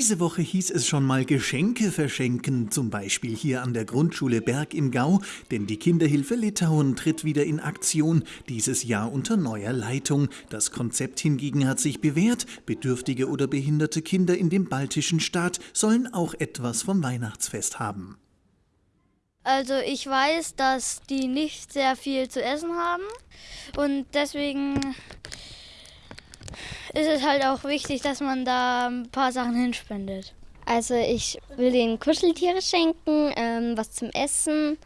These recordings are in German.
Diese Woche hieß es schon mal Geschenke verschenken, zum Beispiel hier an der Grundschule Berg im Gau, denn die Kinderhilfe Litauen tritt wieder in Aktion, dieses Jahr unter neuer Leitung. Das Konzept hingegen hat sich bewährt, bedürftige oder behinderte Kinder in dem baltischen Staat sollen auch etwas vom Weihnachtsfest haben. Also ich weiß, dass die nicht sehr viel zu essen haben und deswegen ist es halt auch wichtig, dass man da ein paar Sachen hinspendet. Also ich will ihnen Kuscheltiere schenken, ähm, was zum Essen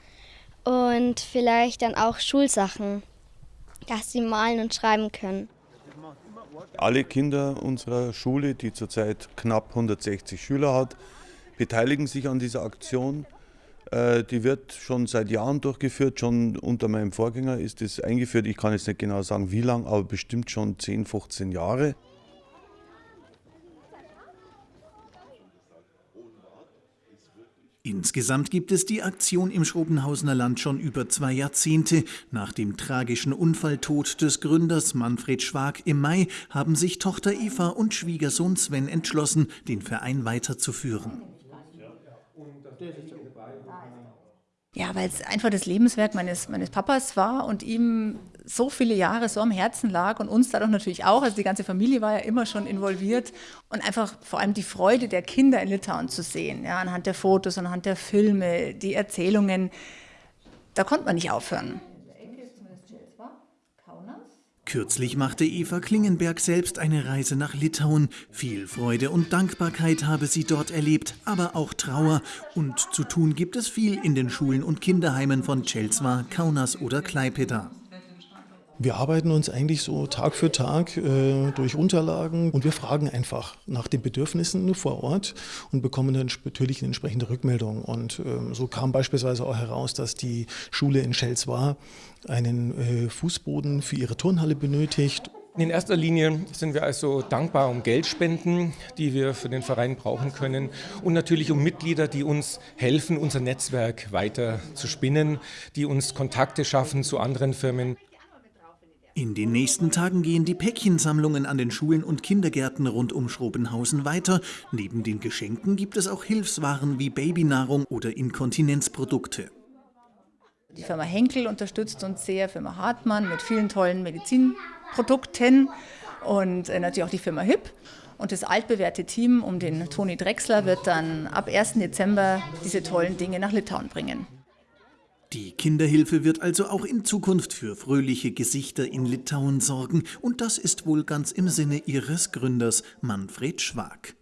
und vielleicht dann auch Schulsachen, dass sie malen und schreiben können. Alle Kinder unserer Schule, die zurzeit knapp 160 Schüler hat, beteiligen sich an dieser Aktion. Äh, die wird schon seit Jahren durchgeführt, schon unter meinem Vorgänger ist es eingeführt. Ich kann jetzt nicht genau sagen, wie lange, aber bestimmt schon 10, 15 Jahre. Insgesamt gibt es die Aktion im Schrobenhausener Land schon über zwei Jahrzehnte. Nach dem tragischen Unfalltod des Gründers Manfred Schwag im Mai haben sich Tochter Eva und Schwiegersohn Sven entschlossen, den Verein weiterzuführen. Ja, weil es einfach das Lebenswerk meines, meines Papas war und ihm so viele Jahre so am Herzen lag und uns dadurch natürlich auch. Also die ganze Familie war ja immer schon involviert und einfach vor allem die Freude der Kinder in Litauen zu sehen, ja, anhand der Fotos, anhand der Filme, die Erzählungen, da konnte man nicht aufhören. Kürzlich machte Eva Klingenberg selbst eine Reise nach Litauen. Viel Freude und Dankbarkeit habe sie dort erlebt, aber auch Trauer. Und zu tun gibt es viel in den Schulen und Kinderheimen von Celsva, Kaunas oder Klaipeda. Wir arbeiten uns eigentlich so Tag für Tag äh, durch Unterlagen und wir fragen einfach nach den Bedürfnissen vor Ort und bekommen dann natürlich eine entsprechende Rückmeldung. Und ähm, so kam beispielsweise auch heraus, dass die Schule in Schelswar einen äh, Fußboden für ihre Turnhalle benötigt. In erster Linie sind wir also dankbar um Geldspenden, die wir für den Verein brauchen können und natürlich um Mitglieder, die uns helfen, unser Netzwerk weiter zu spinnen, die uns Kontakte schaffen zu anderen Firmen. In den nächsten Tagen gehen die Päckchensammlungen an den Schulen und Kindergärten rund um Schrobenhausen weiter. Neben den Geschenken gibt es auch Hilfswaren wie Babynahrung oder Inkontinenzprodukte. Die Firma Henkel unterstützt uns sehr, Firma Hartmann mit vielen tollen Medizinprodukten und äh, natürlich auch die Firma HIP. Und das altbewährte Team um den Toni Drechsler wird dann ab 1. Dezember diese tollen Dinge nach Litauen bringen. Die Kinderhilfe wird also auch in Zukunft für fröhliche Gesichter in Litauen sorgen und das ist wohl ganz im Sinne ihres Gründers Manfred Schwag.